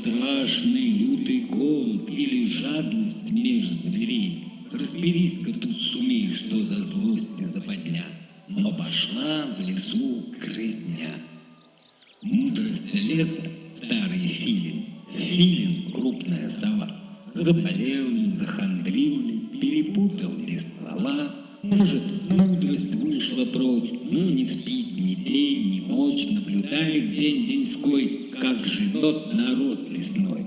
страшный лютый голод или жадность меж зверей. Разберись-ка тут сумей, что за злость и западня. Но пошла в лесу грызня. Мудрость леса — старый филин, филин — крупная сова. Заболел ли, захандрил ли, перепутал ли слова. Может, мудрость вышла прочь, но не спит ни день, ни ночь, наблюдает день деньской, живет народ лесной.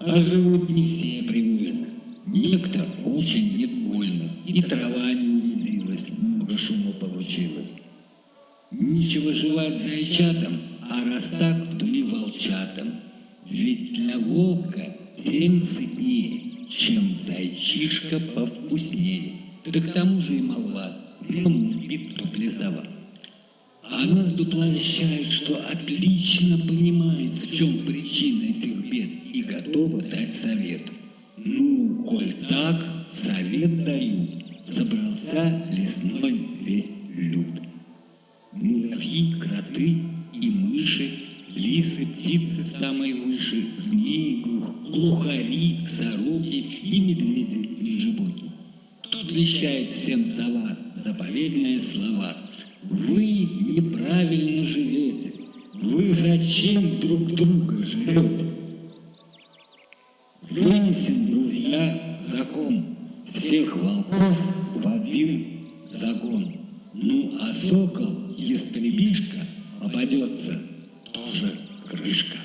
А живут не все привольно. Некто очень недовольно, и трава не увиделась, много шума получилось. Нечего жевать зайчатам, а раз так, то и волчатам. Ведь для волка тем сытнее, чем зайчишка повкуснее. Да к тому же и молва, днем не спит, то плесова. А нас дупла вещает, что отлично понимает, в чем причина этих бед, и готова дать совет. Ну, коль так, совет даю, собрался лесной весь люд. Муравьи, кроты и мыши, лисы, птицы самые выше, змеи, глухари, сороки и медведи лежебоки. Тут вещает всем сова заповедные слова. Вы неправильно живете, вы зачем друг друга жрете? Вынесем, друзья, закон всех волков в один загон. Ну, а сокол, ястребишка, попадется тоже крышка.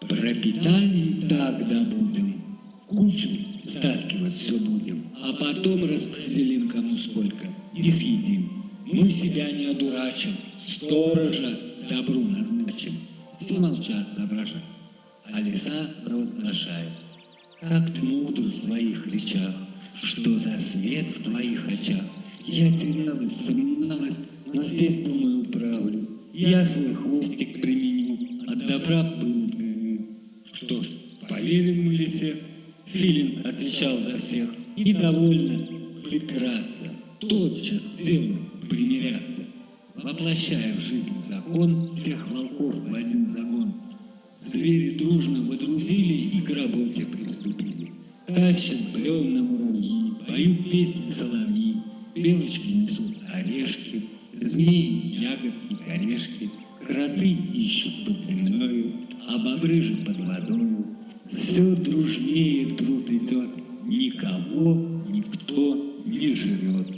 Пропитание так добудем, кучу стаскивать все будем, а потом распределим кому сколько и съедим. Мы себя не одурачим, сторожа добру назначим. Все молчат, соображают, а лиса провозглашает. Как ты мудр в своих речах, что за свет в твоих очах. Я терялась, сомневалась, но здесь, думаю, управлюсь. Я свой хвостик применю, от добра был Что ж, поверим мы лисе. Филин отвечал за всех. И довольно припираться, тотчас делу примиряться. Воплощая в жизнь закон всех волков в один загон, звери дружно водрузили и к работе приступили. Тащат бревна муравьи, поют песни соловьи, белочки несут орешки, змеи ягодки, корешки, кроты ищут под землею, а бобры же под водою. Все дружнее труд идет, никого никто не жрет.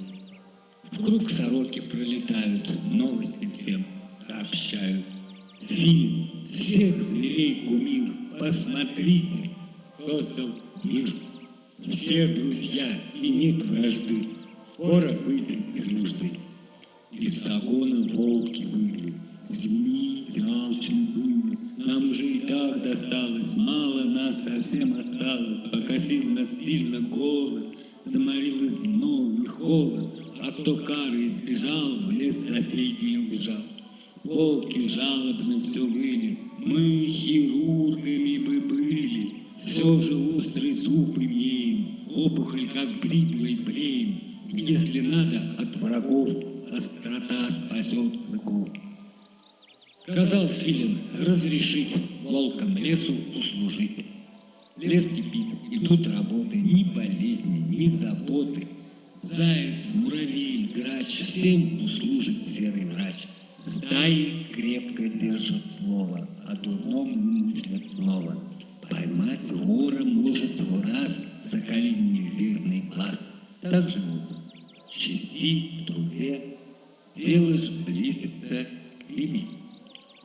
Вокруг сороки пролетают, новости всем сообщают. Фильм всех зверей кумир, посмотрите, создал мир. Все друзья и нет вражды, скоро выйдем из нужды. Из загона волки выли, змеи алчны были. Нам уже и так досталось, мало нас совсем осталось. Покосил нас сильно голод, заморил гном и холод. А кто кары избежал, в лес соседний убежал. Волки жалобно все выли, мы хирургами бы были, все же острый зуб имеем, опухоль как бритвой бреем. Если надо, от врагов острота спасет клыков. Сказал Филин разрешить волкам лесу услужить. Лес кипит, идут работы, ни болезни, ни заботы. Заяц, муравей, грач, всем услужит серый врач. Стаи крепко держат слово, о дурном мыслят снова. Поймать вора может в раз соколиний верный глаз. Так живут в чести, в труде, дело же близится к ими.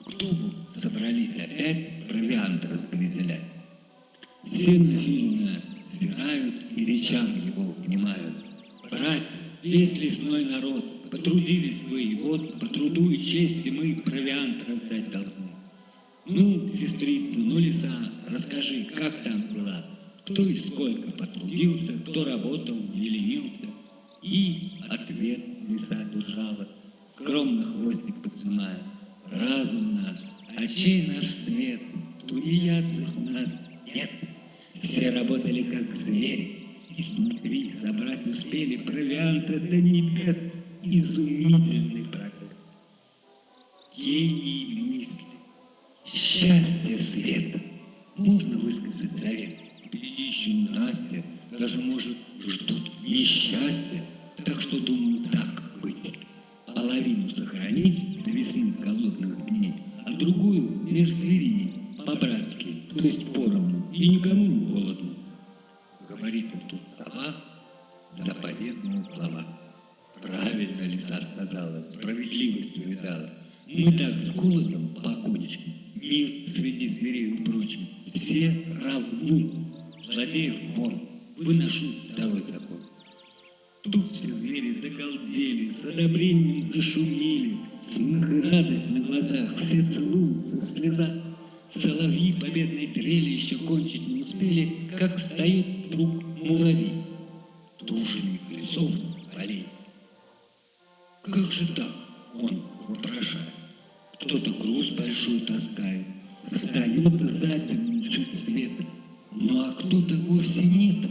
К дубу собрались опять провиант распределять. Все на Филина взирают и речам его внимают. Братья, весь лесной народ, потрудились вы, и вот по труду и чести мы провиант раздать должны. Ну, сестрица, ну, лиса, расскажи, как там дела? Кто и сколько потрудился, кто работал, не ленился. И ответ лиса держала, скромно хвостик подсумая. Разум наш, очей наш свет, тунеядцев у нас нет. Все работали как звери, и смотри, собрать успели провианта до небес, изумительный прогресс. Гений мысли счастье света. Можно высказать завет. Впереди еще Настя, даже, может, ждут несчастья. Так что, думаю, так быть. Половину сохранить до весны голодных дней, а другую меж зверей, по-братски, то есть поровну, и никому не голодно. Говорит им тут сова, заповедные слова. Правильно лиса сказала, справедливость увидала. Мы так с голодом покончим, мир среди зверей упрочим. Все равны, злодеев вон, выношу второй закон. Тут все звери загалдели, с одобрением зашумели, смех и радость на глазах, все целуются в слезах. Соловьи победной трели еще кончить не успели, как стоит вдруг муравей, труженик лесов полей. Как же так? Он вопрошает. Кто-то груз большой таскает, встает за зиму чуть света, ну а кто-то вовсе нет.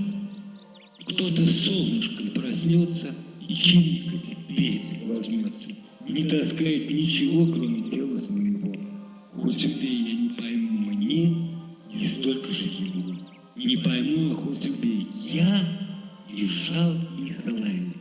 Кто-то солнышком проснется и чирикать, петь возьмется. Не таскает ничего, кроме тела своего. Хоть убей, Не пойму, а хоть убей, я и жалкий соловей.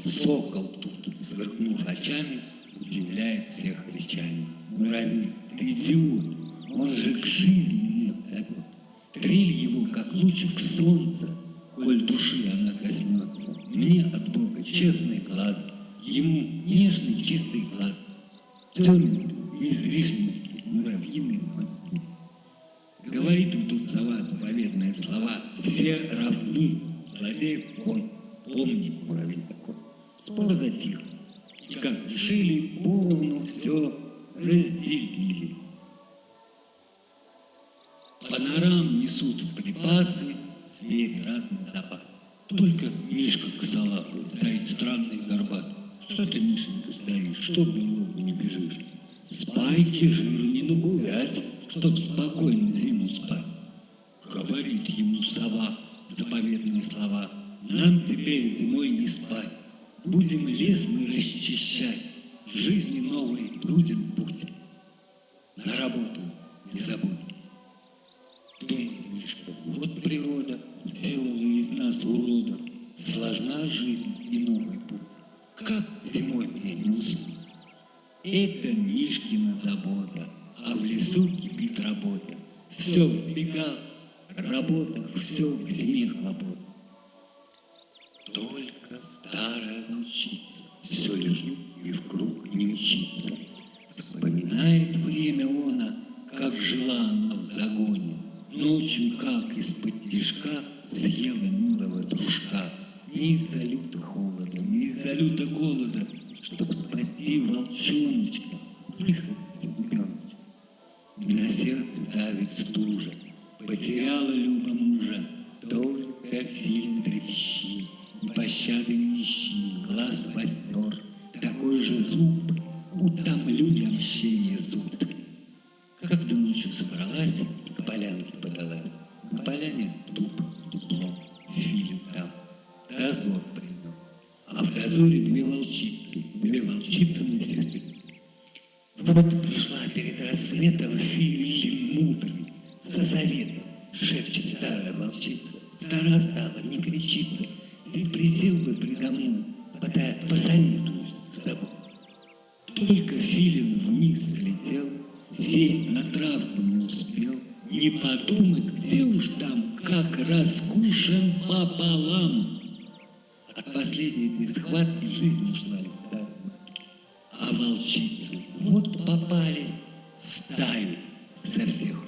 Сокол тут, сверкнув очами, удивляет всех речами. Муравей, ты идиот, он же к жизни нет забот. Трель его, как лучик солнца, коль души она коснется. Мне от Бога честный глаз, ему нежный чистый глаз. Темный, излишности, муравьиные мозги. Говорит им тут сова заповедные слова, все равны, злодеев он, помни, муравей закон. Спор затих, и как решили, поровну все разделили. По норам несут припасы, звери разный запас. Только Мишка косолапый стоит странный и горбатый. Что ты, Мишенька, стоишь, что в не бежишь? Спайки жиру не нагулять, чтоб спокойно зиму спать. Говорит ему сова заповедные слова. Нам теперь зимой не спать. Будем лес мы расчищать, жизни новой будем путь. На работу не забудь. Думает Мишка, вот природа сделала из нас урода. Сложна жизнь и новый путь. Как зимой мне не уснуть? Это Мишкина забота, а в лесу кипит работа. Все в бегах, работа, все к зиме хлопот. Только старая волчица все лежит и в круг не мчится. Вспоминает время она, как жила она в загоне. Ночью, как из-под тишка, съела милого дружка. Не из-за лютого холода, не из-за лютого голода, Чтоб спасти волчоночка, на сердце давит стужа, потеряла Люба мужа, Только фильм трещит, и пощады не ищи, глаз вознер, Такой же зуб, утомлю мщение зуб. Когда ночью собралась, к полянке подалась, На поляне дуб с дуплом, фильм там, дозор принес. А в дозоре две волчицы, две волчицы на сестрицы. Вот пришла перед рассветом за советом, шепчет старая волчица. Стара стала, не кричится, и присел бы предо мной, подай, посоветуюсь с тобой. Только Филин вниз слетел, сесть на травку не успел, не подумать, где уж там, как раскушен пополам. От последней схватки жизнь ушла из стаи. А волчицы вот попались, стаи со всех.